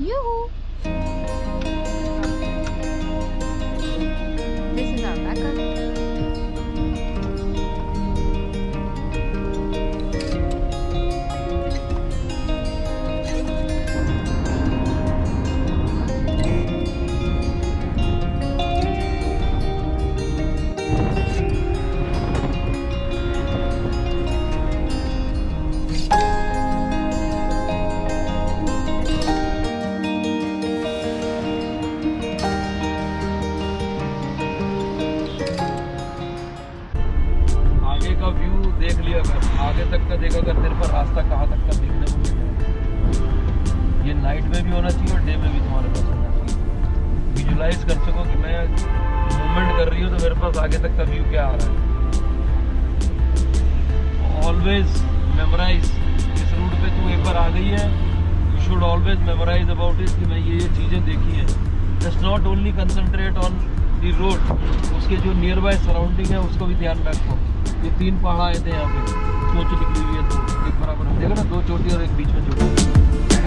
Yoo-hoo! का view देख लिया कर आगे तक का देखा कर तेरे पर रास्ता कहाँ तक का देखने को मिलेगा ये नाइट में भी होना चाहिए और डे में भी तुम्हारे पास होना चाहिए। विजुलाइज कर सको कि मैं मूवमेंट कर रही हूँ तो मेरे पास आगे तक का व्यू क्या आ रहा है। ऑलवेज मेमोराइज इस रूट पे तू एक बार आ गई है। You should always memorise about it कि मैं ये ये चीज़ें देखी हैं। Just not only concentrate on the road उसके जो नियर बाय सराउंडिंग है, उसको भी ध्यान रखो। ये तीन पहाड़ आए थे यहाँ पे। चोटी निकली हुई है दो एक बराबर देखो ना, दो चोटी और एक बीच में चोटी।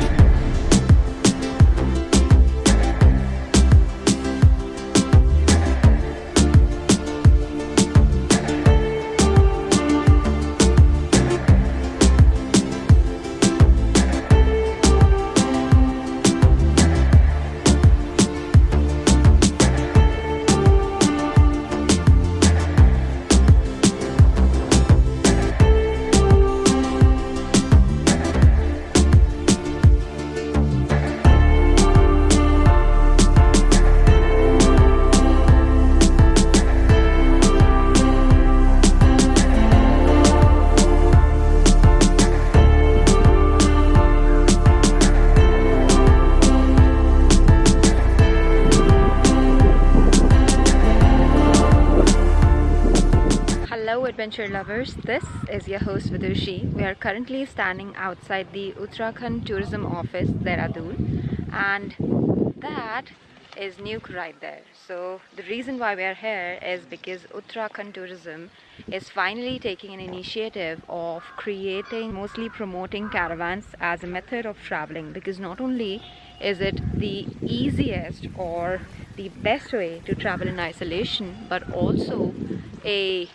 Lovers. This is your host Vidushi. We are currently standing outside the Uttarakhand Tourism Office, Dehradun, and that is Nuke right there. So, the reason why we are here is because Uttarakhand Tourism is finally taking an initiative of creating, mostly promoting caravans as a method of traveling because not only is it the easiest or the best way to travel in isolation, but also a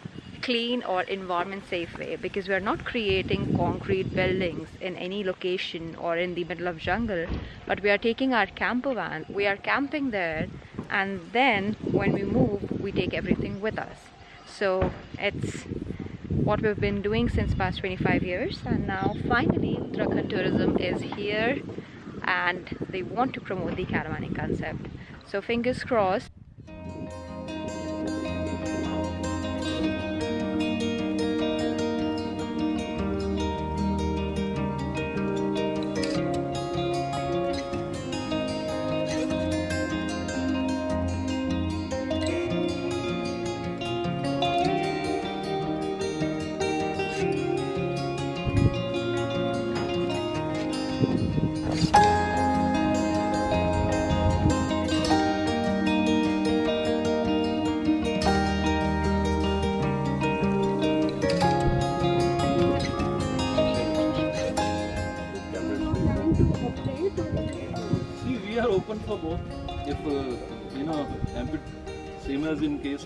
clean or environment safe way because we are not creating concrete buildings in any location or in the middle of jungle but we are taking our camper van we are camping there and then when we move we take everything with us. So it's what we've been doing since past 25 years and now finally Uttarakhand tourism is here and they want to promote the caravanning concept. So fingers crossed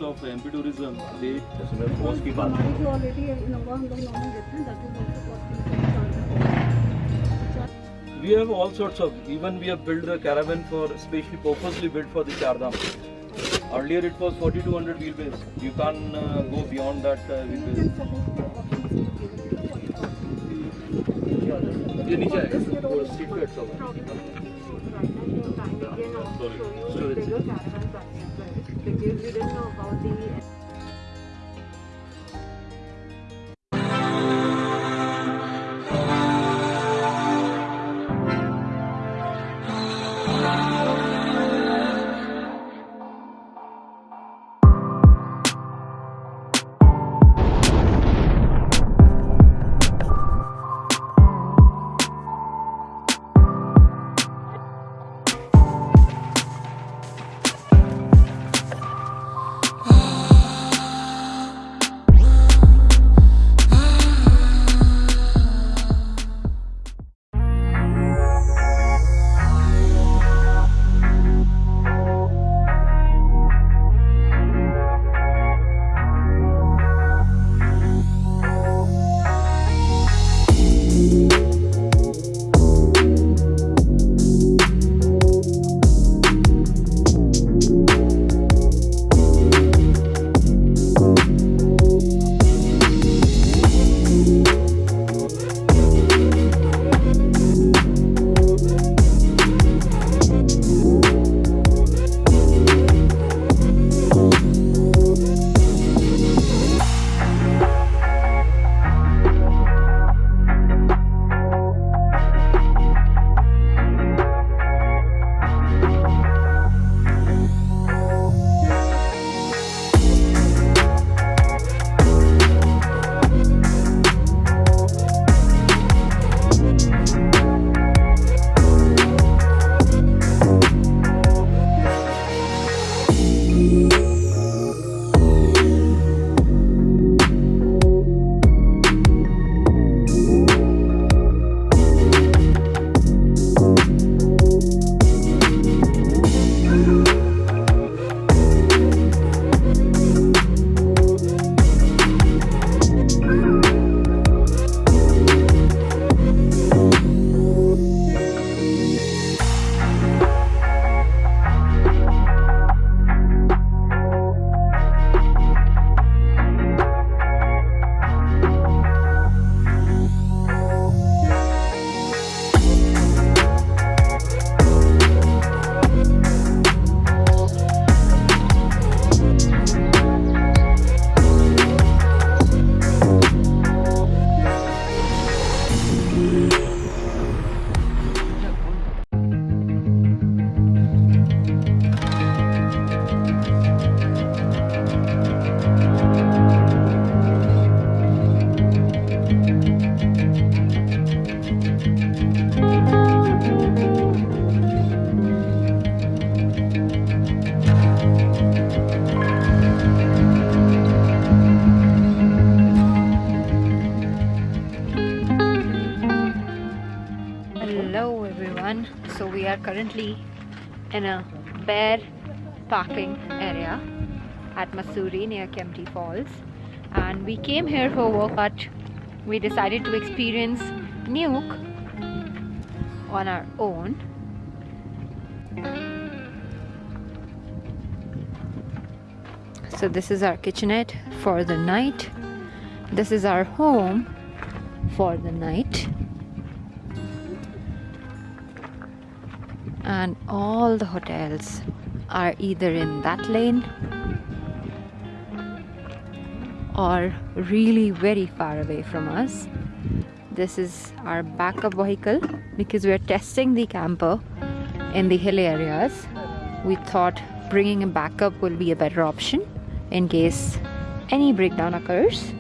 of MP tourism, people. We have all sorts of, even we have built a caravan for, specially purposely built for the Char Dham. Earlier it was 4200 wheelbase. You can't uh, go beyond that uh, wheelbase because you, didn't know about the... Thank bear parking area at Mussoorie near Kempty Falls. And we came here for work but we decided to experience Nuke on our own. So this is our kitchenette for the night. This is our home for the night and all the hotels are either in that lane or really very far away from us. This is our backup vehicle because we are testing the camper in the hill areas. We thought bringing a backup will be a better option in case any breakdown occurs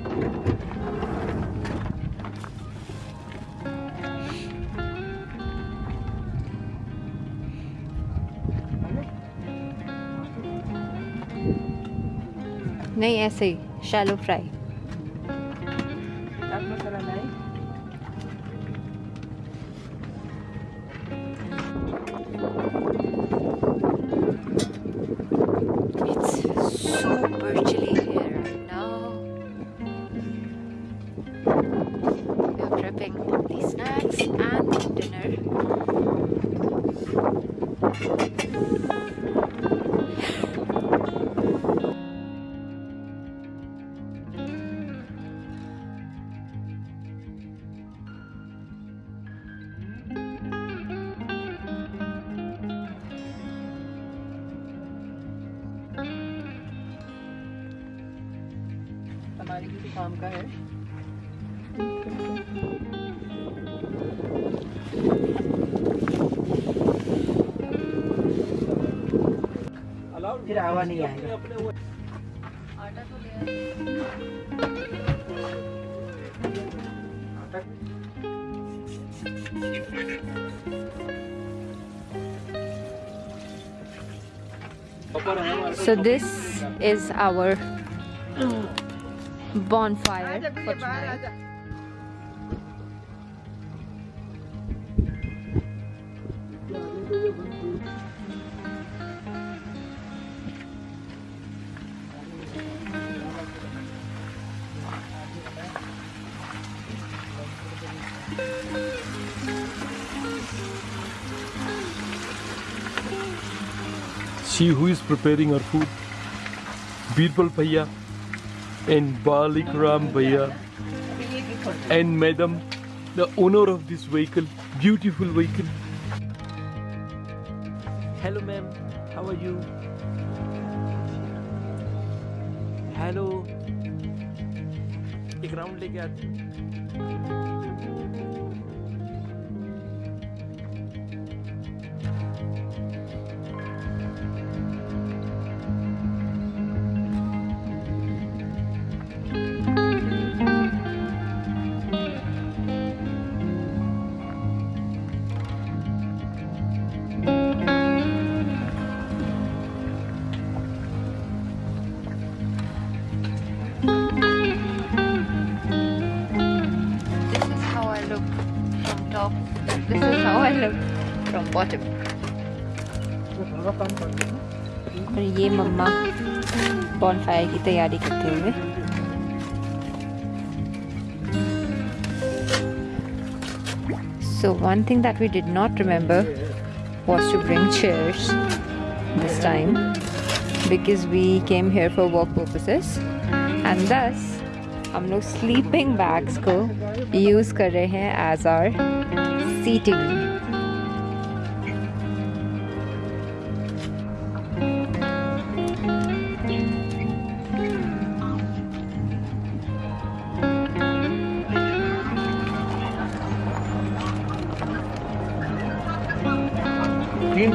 नहीं ऐसे ही shallow fry So this is our bonfire for tonight. See who is preparing our food. Birbal Bhaiya and Balik Ram Bhaiya and Madam, the owner of this vehicle, beautiful vehicle. Hello ma'am, how are you? Hello. एक round लेके आते और ये मम्मा बॉन fire की तैयारी करते हुए। So one thing that we did not remember was to bring chairs this time because we came here for work purposes and दस हम लोग स्लीपिंग बैग्स को यूज़ कर रहे हैं एज आर सीटिंग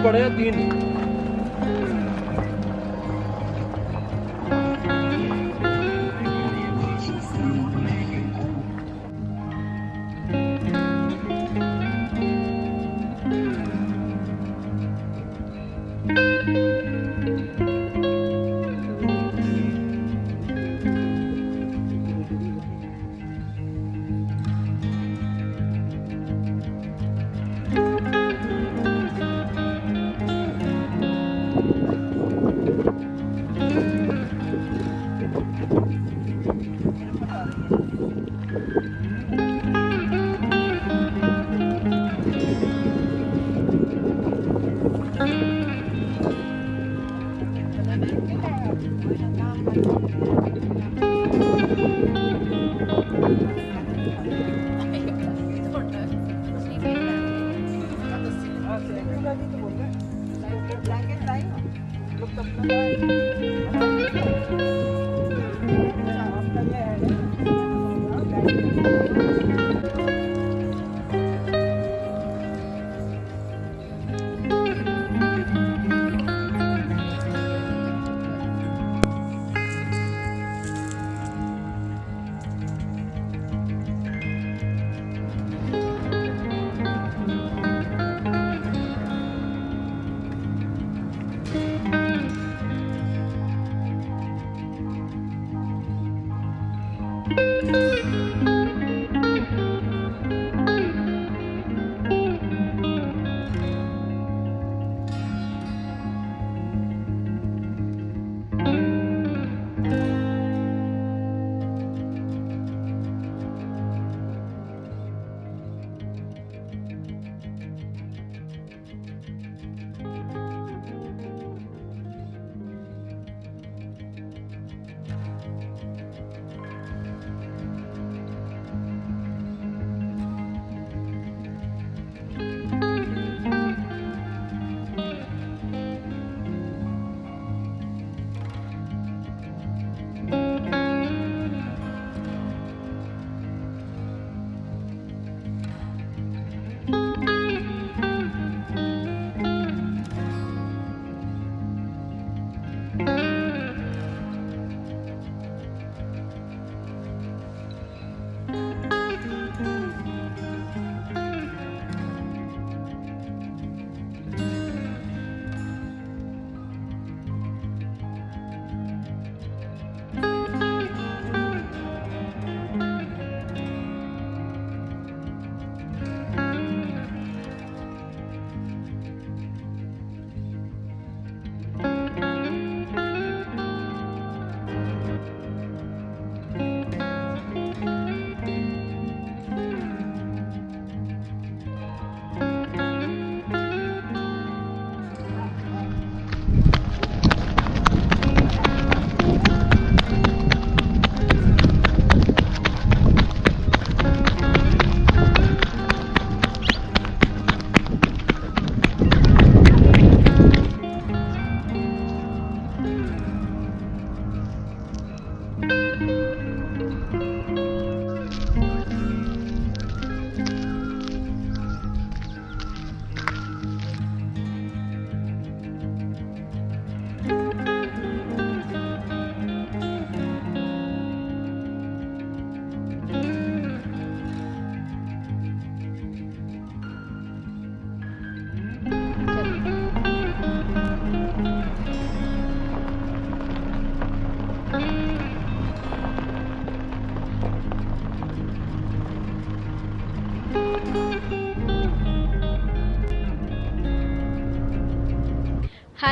बढ़े या तीन?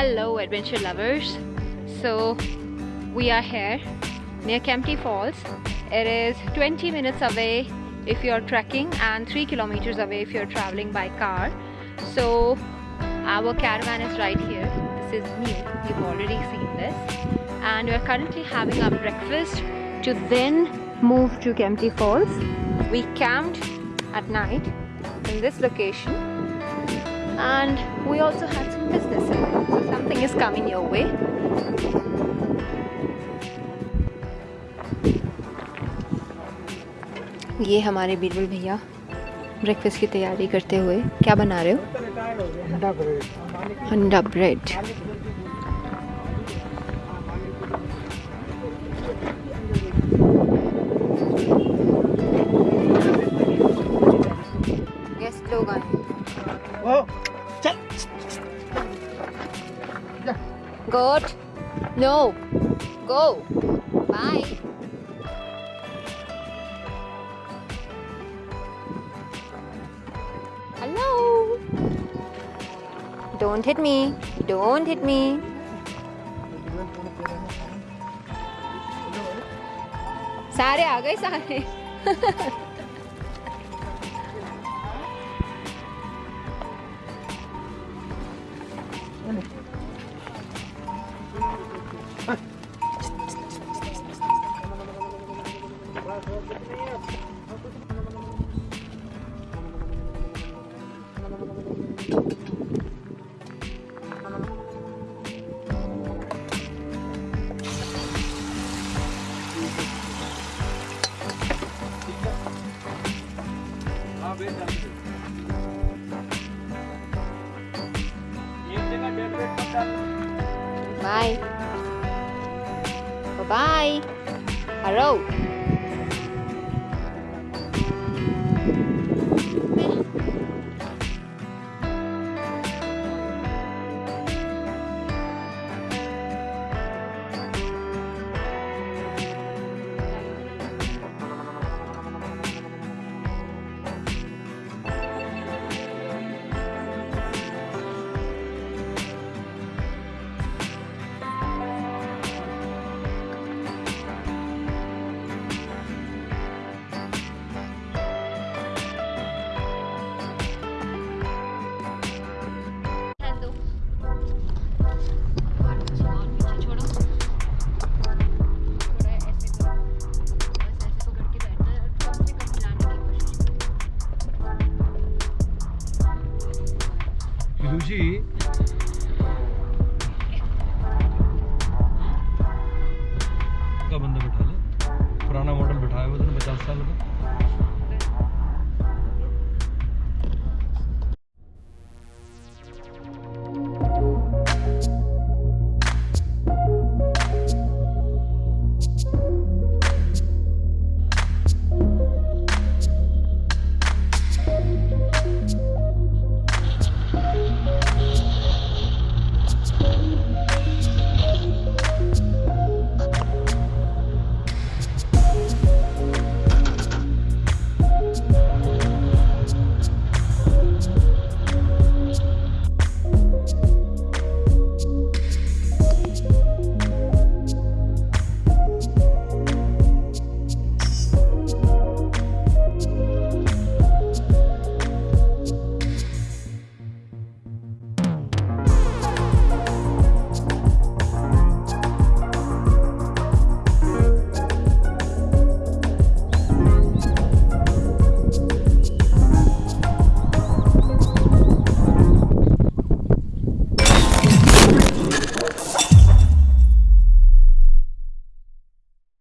Hello, adventure lovers. So, we are here near Kempty Falls. It is 20 minutes away if you're trekking and 3 kilometers away if you're traveling by car. So, our caravan is right here. This is new, you've already seen this. And we're currently having our breakfast to then move to Kempty Falls. We camped at night in this location and we also had some business in it. So something is coming your way. ये हमारे बीरबल भैया breakfast की तैयारी करते हुए क्या बना रहे हो अंडा bread guest Hello. Don't hit me. Don't hit me. सारे आ गए सारे का बंदा बैठा ले। पुराना मॉडल बैठाया हुआ उसने पचास साल का।